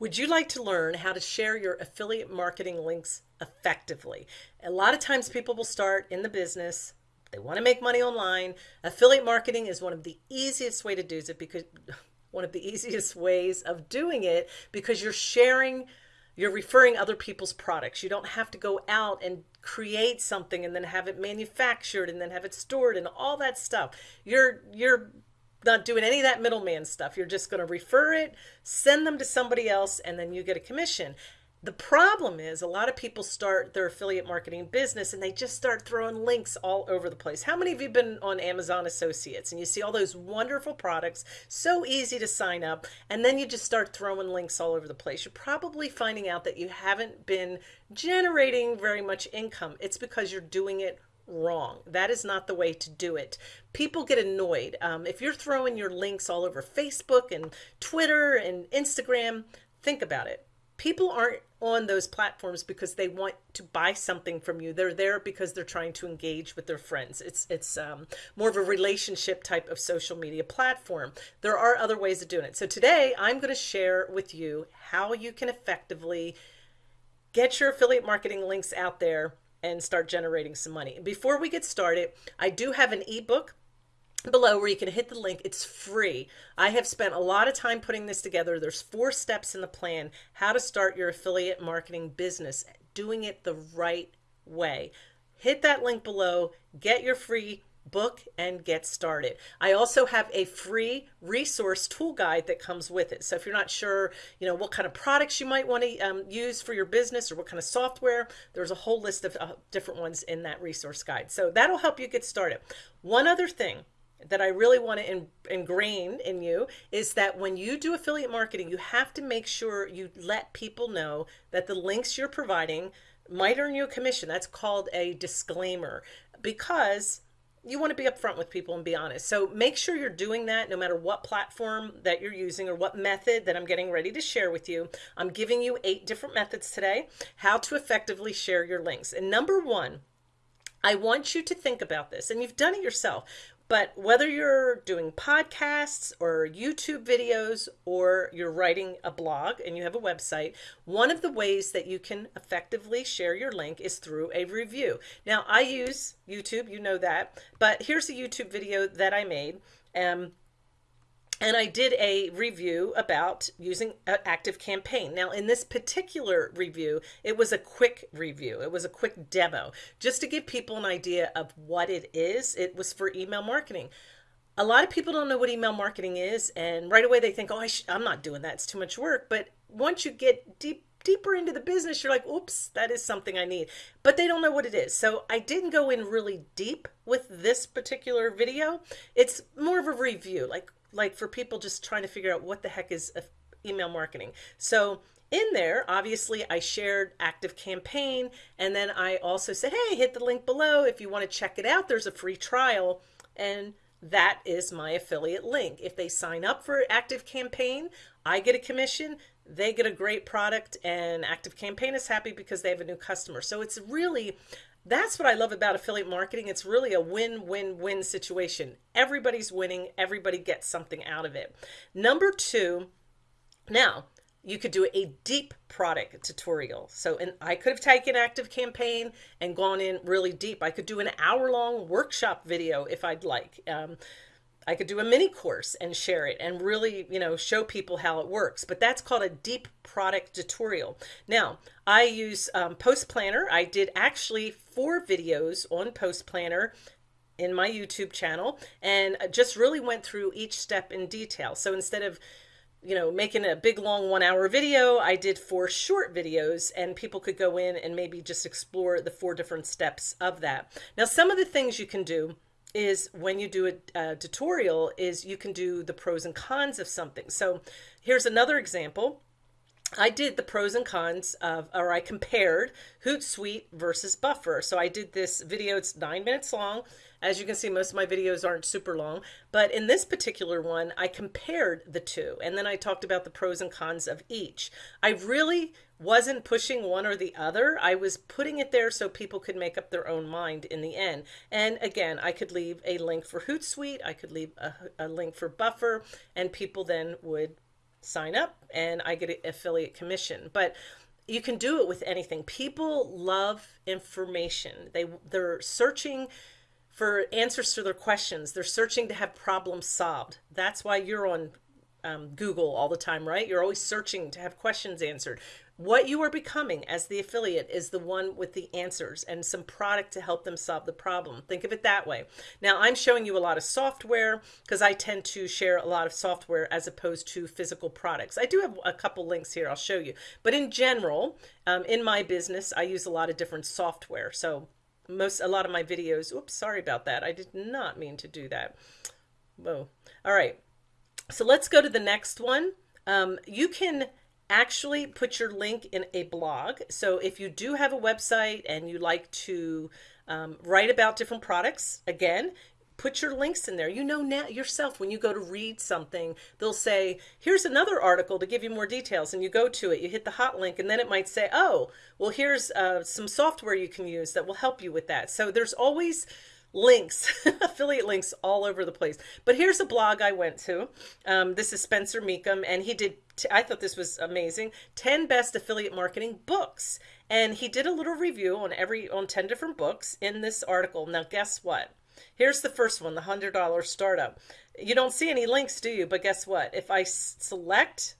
Would you like to learn how to share your affiliate marketing links effectively? A lot of times people will start in the business, they want to make money online. Affiliate marketing is one of the easiest way to do it because one of the easiest ways of doing it because you're sharing you're referring other people's products. You don't have to go out and create something and then have it manufactured and then have it stored and all that stuff. You're you're not doing any of that middleman stuff. You're just going to refer it, send them to somebody else, and then you get a commission. The problem is a lot of people start their affiliate marketing business and they just start throwing links all over the place. How many of you been on Amazon Associates and you see all those wonderful products, so easy to sign up, and then you just start throwing links all over the place? You're probably finding out that you haven't been generating very much income. It's because you're doing it wrong. That is not the way to do it. People get annoyed. Um, if you're throwing your links all over Facebook and Twitter and Instagram, think about it. People aren't on those platforms because they want to buy something from you. They're there because they're trying to engage with their friends. It's it's um, more of a relationship type of social media platform. There are other ways of doing it. So today I'm going to share with you how you can effectively get your affiliate marketing links out there and start generating some money. Before we get started, I do have an ebook below where you can hit the link. It's free. I have spent a lot of time putting this together. There's four steps in the plan, how to start your affiliate marketing business, doing it the right way. Hit that link below, get your free book and get started. I also have a free resource tool guide that comes with it. So if you're not sure, you know, what kind of products you might want to um, use for your business or what kind of software, there's a whole list of uh, different ones in that resource guide. So that'll help you get started. One other thing that I really want to in, ingrain in you is that when you do affiliate marketing, you have to make sure you let people know that the links you're providing might earn you a commission. That's called a disclaimer because you want to be upfront with people and be honest. So make sure you're doing that no matter what platform that you're using or what method that I'm getting ready to share with you. I'm giving you eight different methods today, how to effectively share your links. And number one, I want you to think about this, and you've done it yourself. But whether you're doing podcasts or YouTube videos or you're writing a blog and you have a website, one of the ways that you can effectively share your link is through a review. Now, I use YouTube, you know that, but here's a YouTube video that I made. Um, and I did a review about using Active Campaign. Now, in this particular review, it was a quick review. It was a quick demo just to give people an idea of what it is. It was for email marketing. A lot of people don't know what email marketing is, and right away they think, "Oh, I am not doing that. It's too much work." But once you get deep deeper into the business, you're like, "Oops, that is something I need." But they don't know what it is. So I didn't go in really deep with this particular video. It's more of a review, like like for people just trying to figure out what the heck is email marketing. So in there, obviously I shared active campaign and then I also said, hey, hit the link below if you want to check it out. There's a free trial and that is my affiliate link. If they sign up for active campaign, I get a commission, they get a great product and active campaign is happy because they have a new customer. So it's really that's what I love about affiliate marketing. It's really a win-win-win situation. Everybody's winning. Everybody gets something out of it. Number two, now you could do a deep product tutorial. So, and I could have taken active campaign and gone in really deep. I could do an hour long workshop video if I'd like. Um, I could do a mini course and share it and really, you know, show people how it works. But that's called a deep product tutorial. Now, I use um, Post Planner. I did actually four videos on Post Planner in my YouTube channel and just really went through each step in detail. So instead of you know, making a big long one hour video, I did four short videos and people could go in and maybe just explore the four different steps of that. Now, some of the things you can do is when you do a, a, tutorial is you can do the pros and cons of something. So here's another example. I did the pros and cons of, or I compared Hootsuite versus Buffer. So I did this video, it's nine minutes long. As you can see, most of my videos aren't super long, but in this particular one, I compared the two and then I talked about the pros and cons of each. I really wasn't pushing one or the other. I was putting it there so people could make up their own mind in the end. And again, I could leave a link for Hootsuite, I could leave a, a link for Buffer, and people then would sign up and I get an affiliate commission. But you can do it with anything. People love information. They they're searching for answers to their questions. They're searching to have problems solved. That's why you're on um, Google all the time, right? You're always searching to have questions answered. What you are becoming as the affiliate is the one with the answers and some product to help them solve the problem. Think of it that way. Now, I'm showing you a lot of software because I tend to share a lot of software as opposed to physical products. I do have a couple links here I'll show you. But in general, um, in my business, I use a lot of different software. So most, a lot of my videos, oops, sorry about that. I did not mean to do that. Whoa. All right. So let's go to the next one. Um, you can actually put your link in a blog. So if you do have a website and you like to um, write about different products, again, put your links in there. You know now yourself when you go to read something, they'll say, here's another article to give you more details. And you go to it, you hit the hot link, and then it might say, oh, well, here's uh, some software you can use that will help you with that. So there's always links, affiliate links all over the place. But here's a blog I went to. Um, this is Spencer Mecham, and he did, I thought this was amazing 10 best affiliate marketing books. And he did a little review on every, on 10 different books in this article. Now, guess what? Here's the first one, the $100 startup. You don't see any links, do you? But guess what? If I select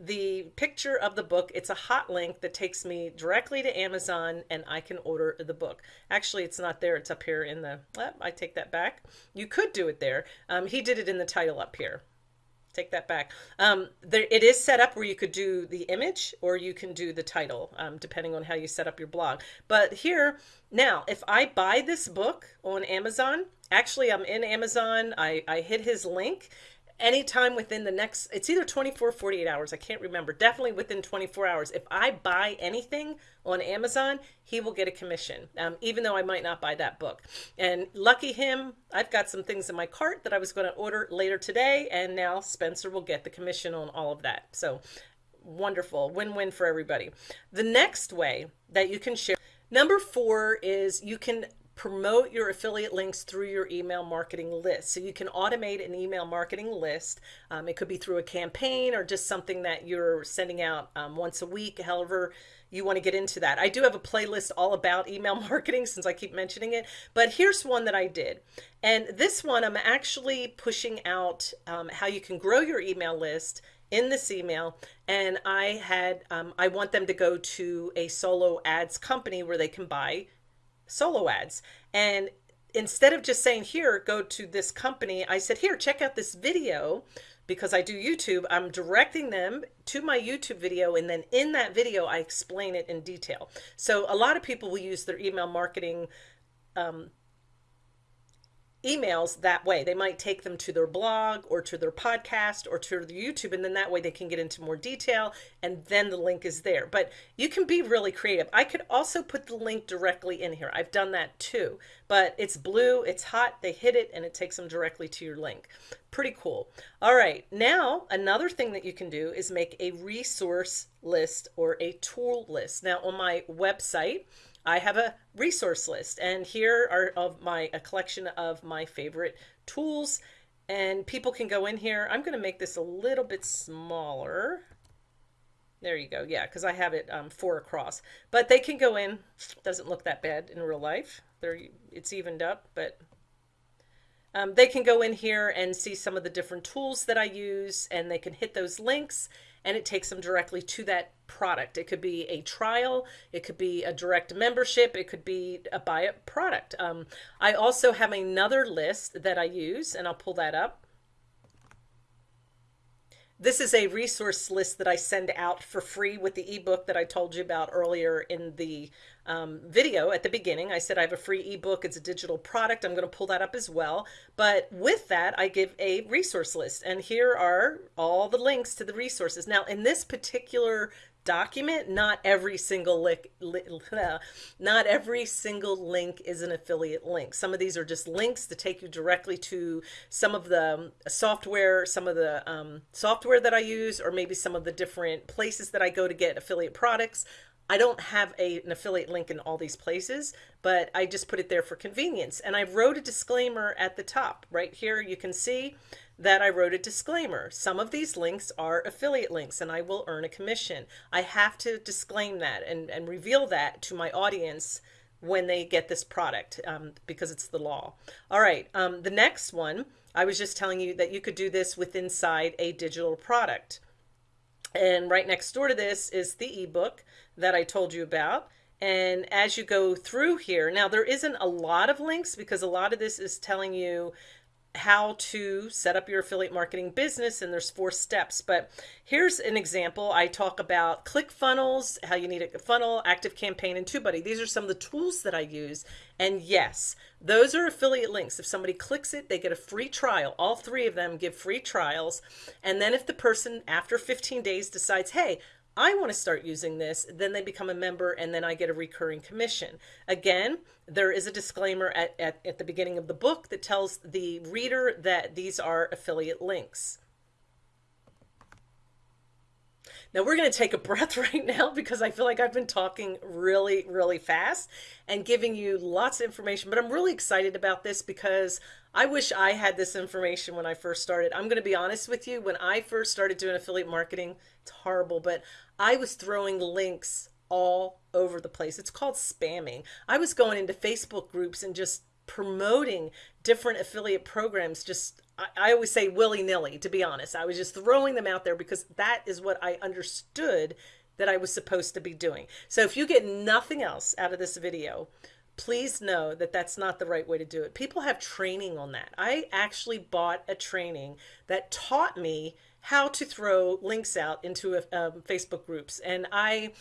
the picture of the book. It's a hot link that takes me directly to Amazon and I can order the book. Actually, it's not there. It's up here in the, well, I take that back. You could do it there. Um, he did it in the title up here. Take that back. Um, there, it is set up where you could do the image or you can do the title, um, depending on how you set up your blog. But here, now, if I buy this book on Amazon, actually I'm in Amazon, I, I hit his link anytime within the next it's either 24 48 hours i can't remember definitely within 24 hours. If i buy anything on amazon he will get a commission um, even though i might not buy that book. And lucky him i've got some things in my cart that i was going to order later today and now spencer will get the commission on all of that. So wonderful win-win for everybody. The next way that you can share number four is you can promote your affiliate links through your email marketing list. So you can automate an email marketing list. Um, it could be through a campaign or just something that you're sending out um, once a week, however you want to get into that. I do have a playlist all about email marketing since I keep mentioning it, but here's one that I did. And this one, I'm actually pushing out um, how you can grow your email list in this email and I had um, I want them to go to a solo ads company where they can buy solo ads. And instead of just saying, here, go to this company, I said, here, check out this video because I do YouTube. I'm directing them to my YouTube video. And then in that video, I explain it in detail. So a lot of people will use their email marketing um, emails that way. They might take them to their blog or to their podcast or to their YouTube, and then that way they can get into more detail, and then the link is there. But you can be really creative. I could also put the link directly in here. I've done that too, but it's blue, it's hot, they hit it, and it takes them directly to your link. Pretty cool. All right, now another thing that you can do is make a resource list or a tool list. Now on my website, I have a resource list and here are of my a collection of my favorite tools and people can go in here. I'm going to make this a little bit smaller. There you go. Yeah, because I have it um, four across. But they can go in. Doesn't look that bad in real life. They're, it's evened up, but um, they can go in here and see some of the different tools that I use and they can hit those links and it takes them directly to that product. It could be a trial, it could be a direct membership, it could be a buy a product. Um, I also have another list that I use, and I'll pull that up. This is a resource list that I send out for free with the ebook that I told you about earlier in the um, video at the beginning. I said I have a free ebook. It's a digital product. I'm going to pull that up as well. But with that, I give a resource list. And here are all the links to the resources. Now, in this particular document not every single link not every single link is an affiliate link some of these are just links to take you directly to some of the um, software some of the um, software that I use or maybe some of the different places that I go to get affiliate products I don't have a, an affiliate link in all these places, but I just put it there for convenience. And I wrote a disclaimer at the top right here. You can see that I wrote a disclaimer. Some of these links are affiliate links and I will earn a commission. I have to disclaim that and, and reveal that to my audience when they get this product um, because it's the law. All right, um, the next one, I was just telling you that you could do this with inside a digital product. And right next door to this is the ebook that I told you about. And as you go through here, now there isn't a lot of links because a lot of this is telling you how to set up your affiliate marketing business and there's four steps. But here's an example. I talk about ClickFunnels how you need a funnel active campaign and tubebuddy. These are some of the tools that i use. And yes those are affiliate links. If somebody clicks it they get a free trial. All three of them give free trials. And then if the person after 15 days decides hey I want to start using this, then they become a member and then I get a recurring commission. Again, there is a disclaimer at, at, at the beginning of the book that tells the reader that these are affiliate links. Now we're going to take a breath right now because I feel like I've been talking really, really fast and giving you lots of information, but I'm really excited about this because I wish I had this information when I first started. I'm going to be honest with you. When I first started doing affiliate marketing, it's horrible, but I was throwing links all over the place. It's called spamming. I was going into Facebook groups and just promoting different affiliate programs just I, always say willy-nilly to be honest. I was just throwing them out there because that is what i understood that i was supposed to be doing. So if you get nothing else out of this video please know that that's not the right way to do it. People have training on that. I actually bought a training that taught me how to throw links out into um, facebook groups and i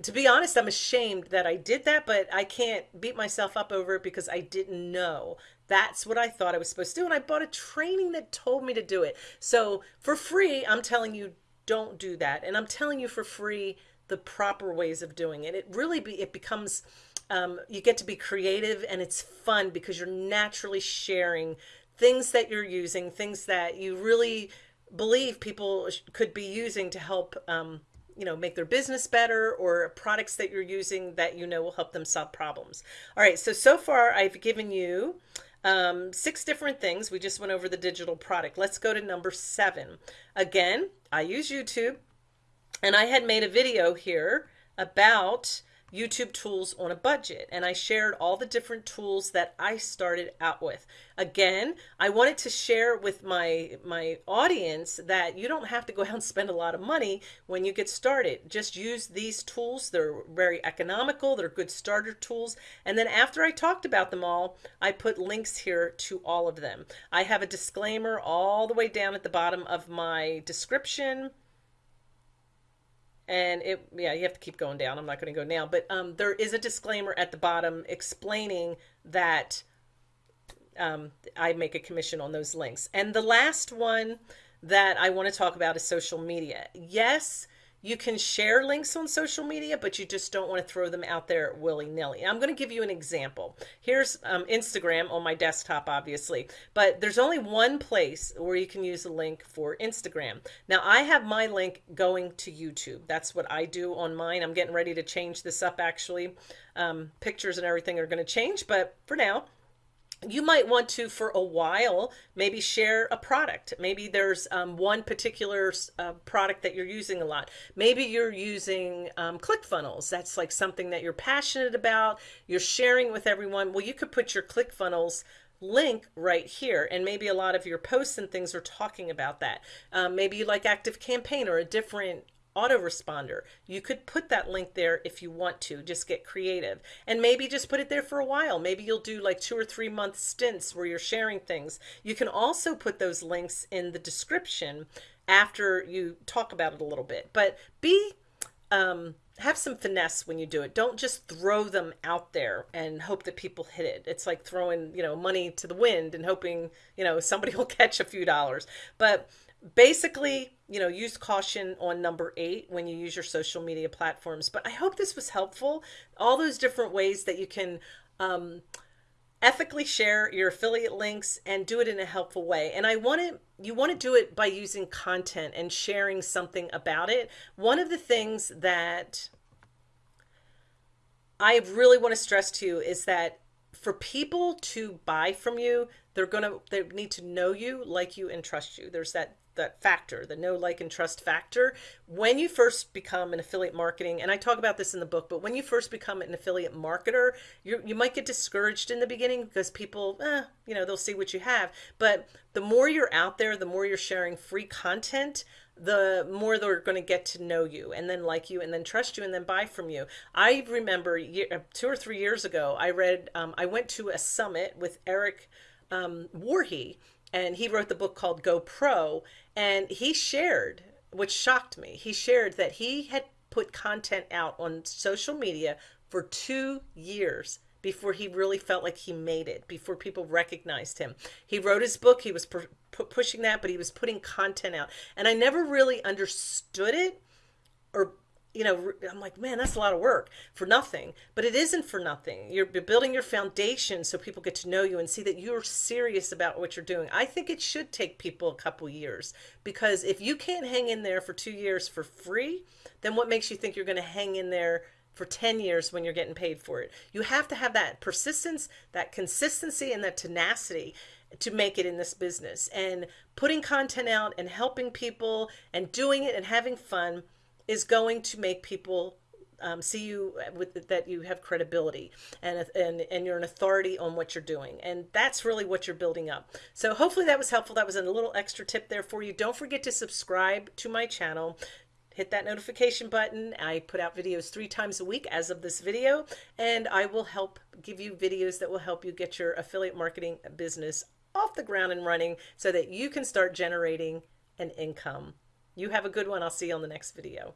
to be honest, I'm ashamed that I did that, but I can't beat myself up over it because I didn't know. That's what I thought I was supposed to do. And I bought a training that told me to do it. So for free, I'm telling you, don't do that. And I'm telling you for free the proper ways of doing it. It really be, it becomes, um, you get to be creative and it's fun because you're naturally sharing things that you're using, things that you really believe people could be using to help um, you know, make their business better or products that you're using that you know will help them solve problems. All right, so so far I've given you um, six different things. We just went over the digital product. Let's go to number seven. Again, I use YouTube and I had made a video here about YouTube tools on a budget. And I shared all the different tools that I started out with. Again, I wanted to share with my, my audience that you don't have to go out and spend a lot of money when you get started. Just use these tools. They're very economical. They're good starter tools. And then after I talked about them all, I put links here to all of them. I have a disclaimer all the way down at the bottom of my description and it yeah you have to keep going down. I'm not going to go now. But um, there is a disclaimer at the bottom explaining that um, i make a commission on those links. And the last one that i want to talk about is social media. Yes you can share links on social media, but you just don't want to throw them out there willy nilly. I'm going to give you an example. Here's um, Instagram on my desktop, obviously, but there's only one place where you can use a link for Instagram. Now, I have my link going to YouTube. That's what I do on mine. I'm getting ready to change this up, actually. Um, pictures and everything are going to change, but for now, you might want to for a while maybe share a product. Maybe there's um, one particular uh, product that you're using a lot. Maybe you're using um, clickfunnels that's like something that you're passionate about. You're sharing with everyone. Well you could put your clickfunnels link right here and maybe a lot of your posts and things are talking about that. Um, maybe you like active campaign or a different autoresponder. You could put that link there if you want to, just get creative. And maybe just put it there for a while. Maybe you'll do like two or three month stints where you're sharing things. You can also put those links in the description after you talk about it a little bit. But be um, have some finesse when you do it. Don't just throw them out there and hope that people hit it. It's like throwing, you know, money to the wind and hoping, you know, somebody will catch a few dollars. But basically, you know, use caution on number eight when you use your social media platforms. But I hope this was helpful. All those different ways that you can um, ethically share your affiliate links and do it in a helpful way. And I want to, you want to do it by using content and sharing something about it. One of the things that I really want to stress to you is that for people to buy from you, they're going to they need to know you, like you and trust you. There's that that factor, the know, like, and trust factor. When you first become an affiliate marketing, and I talk about this in the book, but when you first become an affiliate marketer, you you might get discouraged in the beginning because people, eh, you know, they'll see what you have. But the more you're out there, the more you're sharing free content, the more they're going to get to know you and then like you and then trust you and then buy from you. I remember year, two or three years ago, I read, um, I went to a summit with Eric um, and he wrote the book called Go Pro, and he shared, which shocked me, he shared that he had put content out on social media for two years before he really felt like he made it, before people recognized him. He wrote his book, he was pushing that, but he was putting content out. And I never really understood it or you know, I'm like, man, that's a lot of work for nothing. But it isn't for nothing. You're building your foundation so people get to know you and see that you're serious about what you're doing. I think it should take people a couple years because if you can't hang in there for two years for free, then what makes you think you're going to hang in there for 10 years when you're getting paid for it? You have to have that persistence, that consistency, and that tenacity to make it in this business. And putting content out and helping people and doing it and having fun is going to make people um, see you with that you have credibility and, and and you're an authority on what you're doing. And that's really what you're building up. So hopefully that was helpful. That was a little extra tip there for you. Don't forget to subscribe to my channel. Hit that notification button. I put out videos three times a week as of this video and I will help give you videos that will help you get your affiliate marketing business off the ground and running so that you can start generating an income you have a good one. I'll see you on the next video.